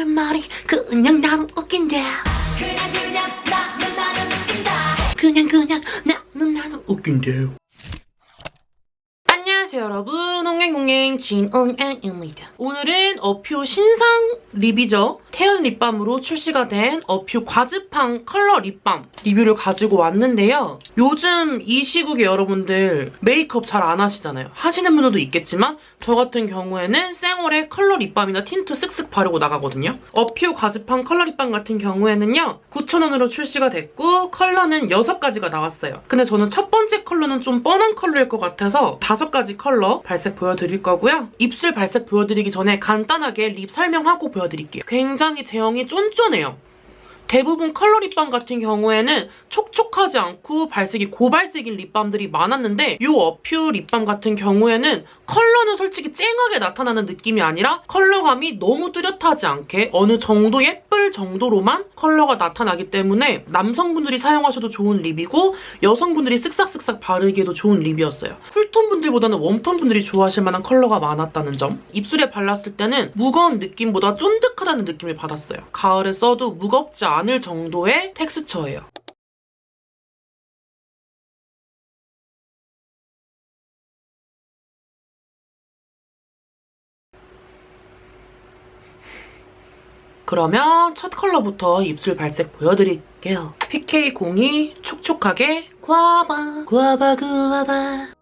너의 말이 그냥 나는 웃긴데 그냥 그냥 나는 나는 웃긴다. 그냥 그냥 나는 나는 웃긴데요 안녕하세요 여러분 홍행홍행 진은행입니다. 오늘은 어퓨 신상 립이죠 태연 립밤으로 출시가 된 어퓨 과즙팡 컬러 립밤 리뷰를 가지고 왔는데요. 요즘 이 시국에 여러분들 메이크업 잘 안 하시잖아요. 하시는 분들도 있겠지만 저 같은 경우에는 생얼에 컬러 립밤이나 틴트 쓱쓱 바르고 나가거든요. 어퓨 과즙팡 컬러 립밤 같은 경우에는요 9,000원으로 출시가 됐고 컬러는 6가지가 나왔어요. 근데 저는 첫 번째 컬러는 좀 뻔한 컬러일 것 같아서 5가지 컬러 발색 보여드릴 거고요. 입술 발색 보여드리기 전에 간단하게 립 설명하고 보여드릴게요. 굉장히 제형이 쫀쫀해요. 대부분 컬러 립밤 같은 경우에는 촉촉하지 않고 발색이 고발색인 립밤들이 많았는데 이 어퓨 립밤 같은 경우에는 컬러는 솔직히 쨍하게 나타나는 느낌이 아니라 컬러감이 너무 뚜렷하지 않게 어느 정도 예쁠 정도로만 컬러가 나타나기 때문에 남성분들이 사용하셔도 좋은 립이고 여성분들이 쓱싹쓱싹 바르기에도 좋은 립이었어요. 쿨톤 분들보다는 웜톤 분들이 좋아하실 만한 컬러가 많았다는 점. 입술에 발랐을 때는 무거운 느낌보다 쫀득하다는 느낌을 받았어요. 가을에 써도 무겁지 않을 정도의 텍스처예요. 그러면 첫 컬러부터 입술 발색 보여드릴게요. PK02 촉촉하게 구아바 구아바 구아바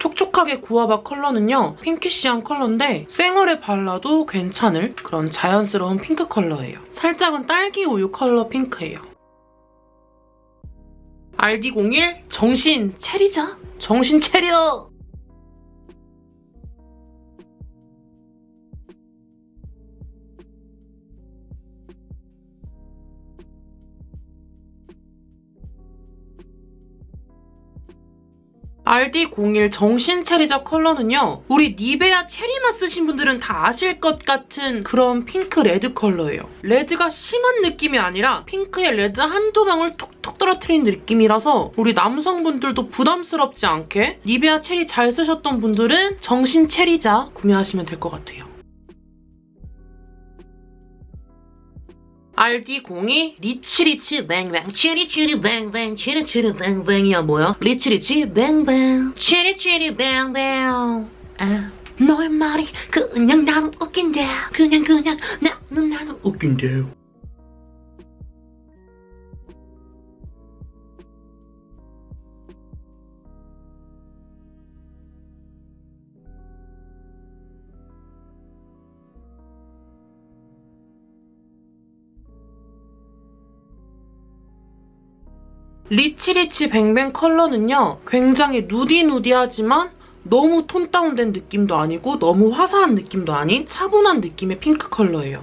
촉촉하게 구아바 컬러는요. 핑키시한 컬러인데 생얼에 발라도 괜찮을 그런 자연스러운 핑크 컬러예요. 살짝은 딸기 우유 컬러 핑크예요. RD01 정신 차리자. 정신 차려. RD01 정신 차리자 컬러는요. 우리 니베아 체리맛 쓰신 분들은 다 아실 것 같은 그런 핑크 레드 컬러예요. 레드가 심한 느낌이 아니라 핑크에 레드 한두 방울 톡톡 떨어뜨린 느낌이라서 우리 남성분들도 부담스럽지 않게 니베아 체리 잘 쓰셨던 분들은 정신 차리자 구매하시면 될 것 같아요. RD02 리치리치 뱅뱅. 치리치리 뱅뱅. 치리치리 뱅뱅이야 뭐야? 리치리치 뱅뱅. 치리치리 뱅뱅. 아, 너의 말이 그냥 나는 웃긴데. 그냥 그냥 나는 나는 웃긴데 리치리치 뱅뱅 컬러는요. 굉장히 누디누디하지만 너무 tone down된 느낌도 아니고 너무 화사한 느낌도 아닌 차분한 느낌의 핑크 컬러예요.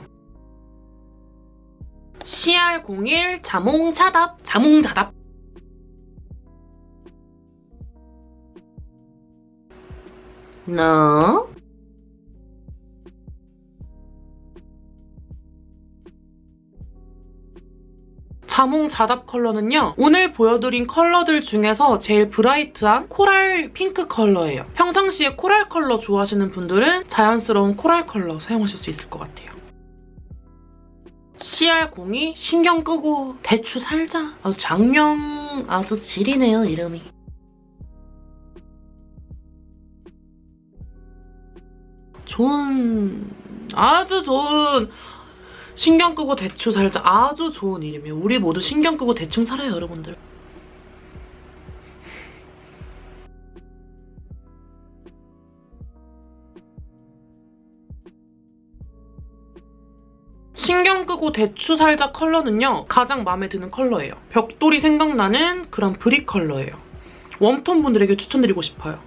CR01 자몽자답 자몽자답 너 자몽 자답 컬러는요. 오늘 보여드린 컬러들 중에서 제일 bright한 코랄 핑크 컬러예요. 평상시에 코랄 컬러 좋아하시는 분들은 자연스러운 코랄 컬러 사용하실 수 있을 것 같아요. CR02 신경 끄고 대추 살자. 아주 장명 아주 지리네요, 이름이. 좋은 아주 좋은 신경 끄고 대충 살자 아주 좋은 이름이에요. 우리 모두 신경 끄고 대충 살아요, 여러분들. 신경 끄고 대추 살자 컬러는요. 가장 마음에 드는 컬러예요. 벽돌이 생각나는 그런 brick 컬러예요. warm tone 분들에게 추천드리고 싶어요.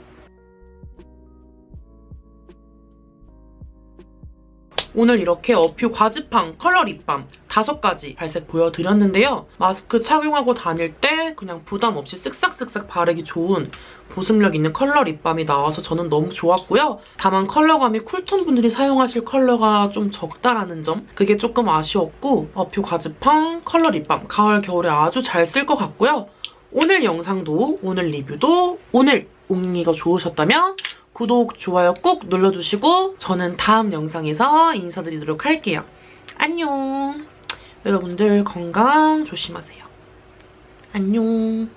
오늘 이렇게 어퓨 과즙팡 컬러 립밤 5가지 발색 보여드렸는데요. 마스크 착용하고 다닐 때 그냥 부담 없이 쓱싹쓱싹 바르기 좋은 보습력 있는 컬러 립밤이 나와서 저는 너무 좋았고요. 다만 컬러감이 cool tone 분들이 사용하실 컬러가 좀 적다라는 점 그게 조금 아쉬웠고 어퓨 과즙팡 컬러 립밤 가을 겨울에 아주 잘 쓸 것 같고요. 오늘 영상도 오늘 리뷰도 오늘 옹이가 좋으셨다면 구독, 좋아요 꾹 눌러주시고 저는 다음 영상에서 인사드리도록 할게요. 안녕. 여러분들 건강 조심하세요. 안녕.